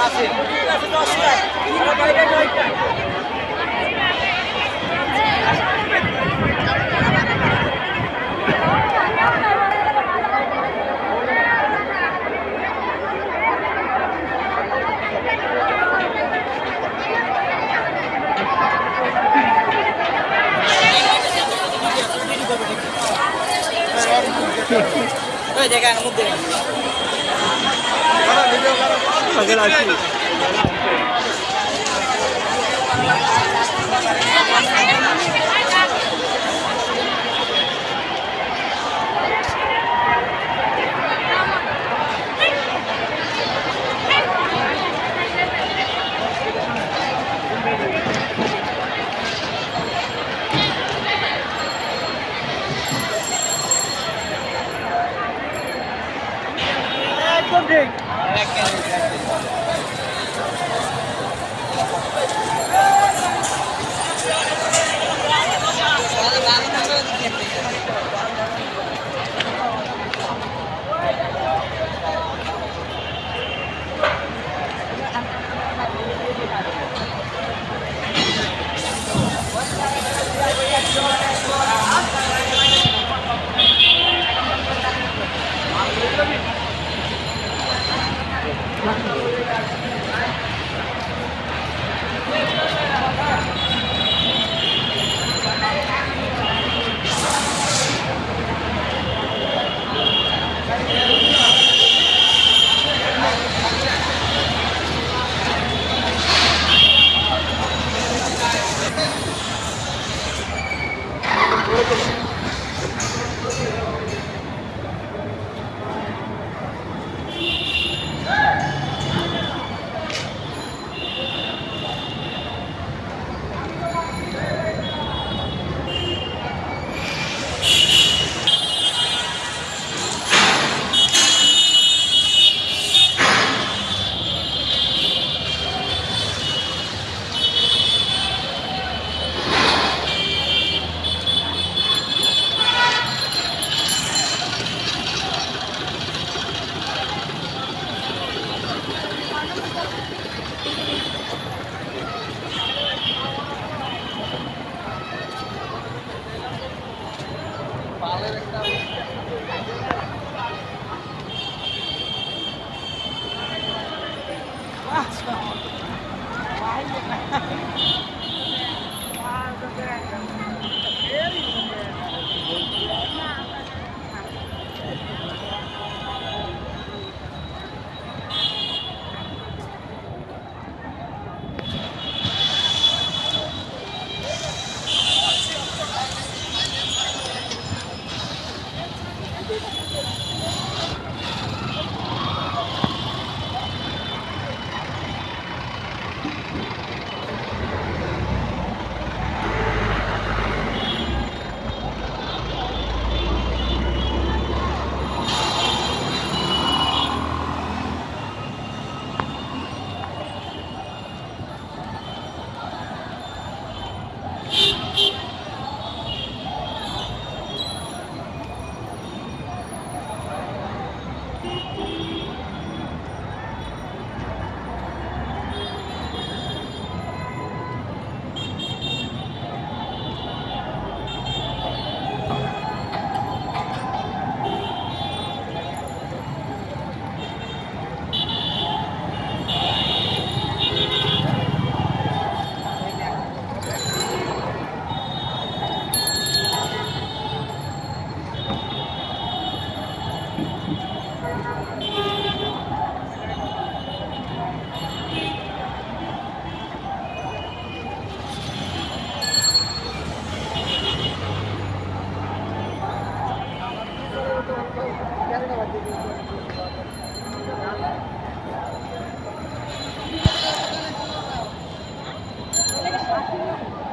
আছে ঠিক আছে দশটা নয়টা নয়টা দেখেন মুখ দেখেন ভিডিও করো अगर Yeah.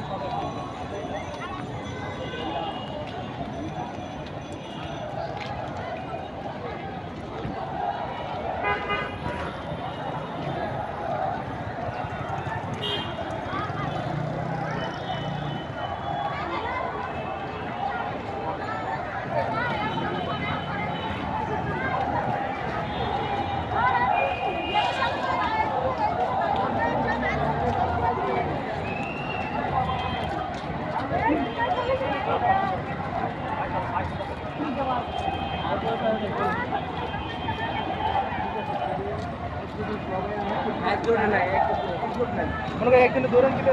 Yeah. এক জোড়া না এক জোড়া মনে করেন একজনে দৌড়ান কিন্তু